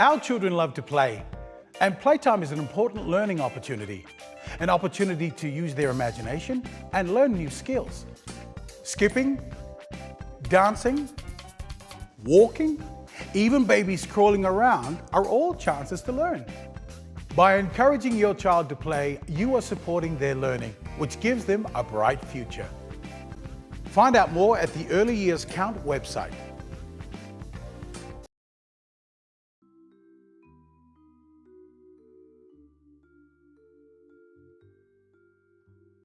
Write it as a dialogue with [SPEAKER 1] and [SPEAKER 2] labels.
[SPEAKER 1] Our children love to play, and playtime is an important learning opportunity, an opportunity to use their imagination and learn new skills. Skipping, dancing, walking, even babies crawling around are all chances to learn. By encouraging your child to play, you are supporting their learning, which gives them a bright future. Find out more at the Early Years Count website